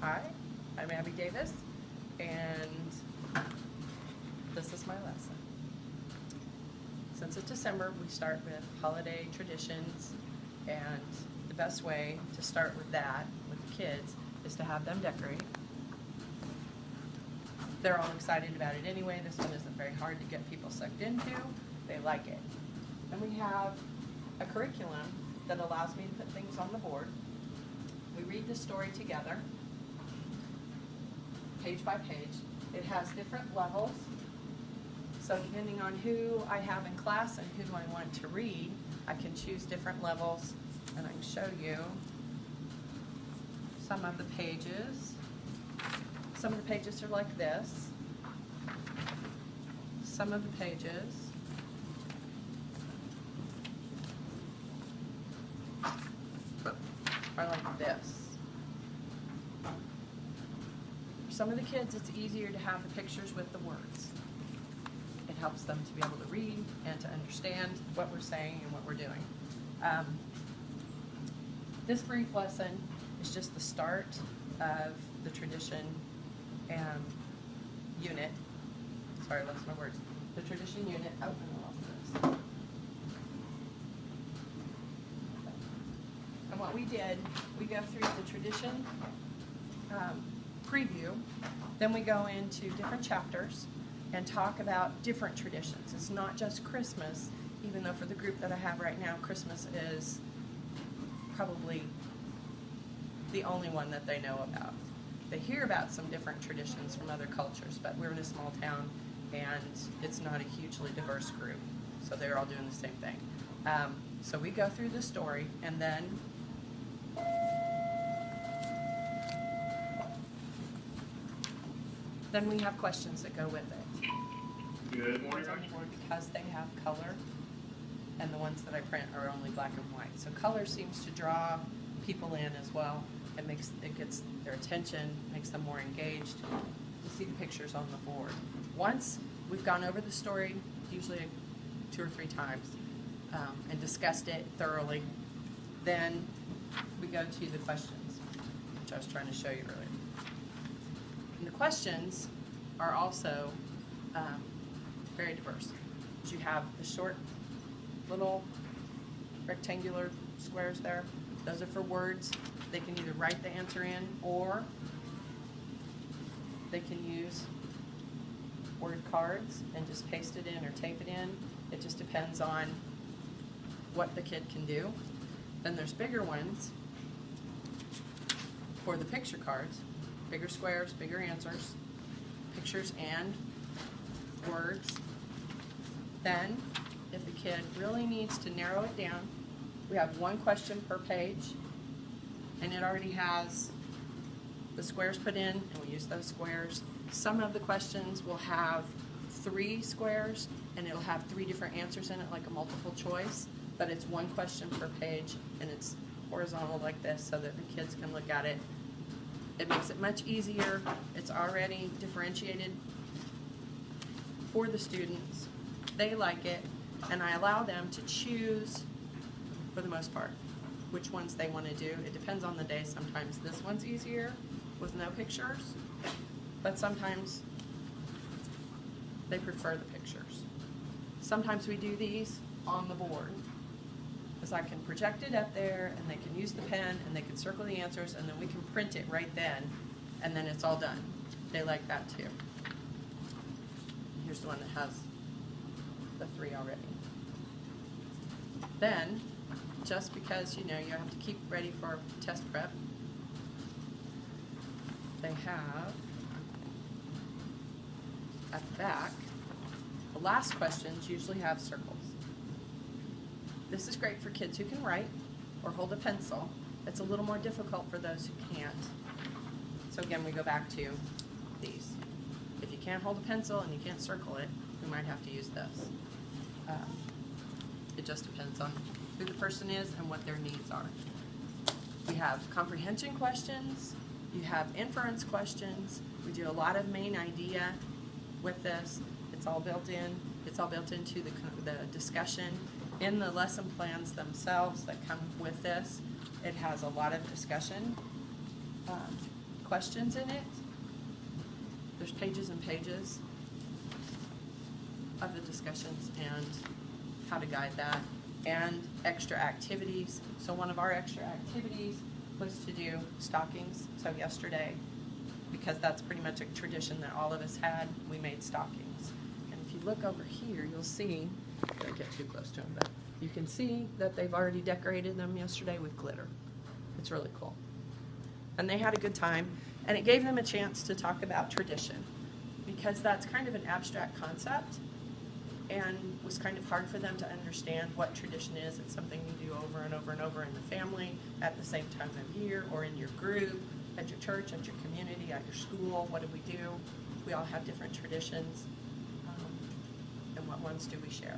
Hi, I'm Abby Davis, and this is my lesson. Since it's December, we start with holiday traditions, and the best way to start with that, with the kids, is to have them decorate. They're all excited about it anyway, this one isn't very hard to get people sucked into, they like it. And we have a curriculum that allows me to put things on the board. We read the story together, page by page. It has different levels. So depending on who I have in class and who I want to read, I can choose different levels and I can show you some of the pages. Some of the pages are like this. Some of the pages are like this. For some of the kids, it's easier to have the pictures with the words. It helps them to be able to read and to understand what we're saying and what we're doing. Um, this brief lesson is just the start of the tradition um, unit. Sorry, I lost my words. The tradition unit. Oh, I lost this. And what we did, we go through the tradition um, preview, then we go into different chapters and talk about different traditions. It's not just Christmas, even though for the group that I have right now, Christmas is probably the only one that they know about. They hear about some different traditions from other cultures, but we're in a small town and it's not a hugely diverse group, so they're all doing the same thing. Um, so we go through the story and then then we have questions that go with it. Good morning, Ones on the because they have color, and the ones that I print are only black and white. So color seems to draw people in as well. It makes, it gets their attention, makes them more engaged to see the pictures on the board. Once we've gone over the story, usually two or three times, um, and discussed it thoroughly, then we go to the questions, which I was trying to show you earlier. And the questions are also um, very diverse. You have the short little rectangular squares there. Those are for words. They can either write the answer in or they can use word cards and just paste it in or tape it in. It just depends on what the kid can do. Then there's bigger ones for the picture cards, bigger squares, bigger answers, pictures and words. Then, if the kid really needs to narrow it down, we have one question per page, and it already has the squares put in, and we use those squares. Some of the questions will have three squares, and it'll have three different answers in it, like a multiple choice, but it's one question per page, and it's horizontal like this, so that the kids can look at it. It makes it much easier. It's already differentiated for the students. They like it, and I allow them to choose, for the most part, which ones they want to do. It depends on the day. Sometimes this one's easier with no pictures, but sometimes they prefer the pictures. Sometimes we do these on the board, because I can project it up there, and they can use the pen, and they can circle the answers, and then we can print it right then, and then it's all done. They like that too. Here's the one that has the three already. Then, just because, you know, you have to keep ready for test prep, they have at the back, the last questions usually have circles. This is great for kids who can write or hold a pencil. It's a little more difficult for those who can't. So again, we go back to these. If you can't hold a pencil and you can't circle it, we might have to use this. Um, It just depends on who the person is and what their needs are. We have comprehension questions, you have inference questions, we do a lot of main idea with this. It's all built in, it's all built into the, the discussion. In the lesson plans themselves that come with this, it has a lot of discussion um, questions in it. There's pages and pages of the discussions and how to guide that, and extra activities. So one of our extra activities was to do stockings. So yesterday, because that's pretty much a tradition that all of us had, we made stockings. And if you look over here, you'll see, don't get too close to them, but you can see that they've already decorated them yesterday with glitter. It's really cool. And they had a good time, and it gave them a chance to talk about tradition, because that's kind of an abstract concept, and was kind of hard for them to understand what tradition is. It's something you do over and over and over in the family, at the same time of year, or in your group, at your church, at your community, at your school. What do we do? We all have different traditions. What ones do we share?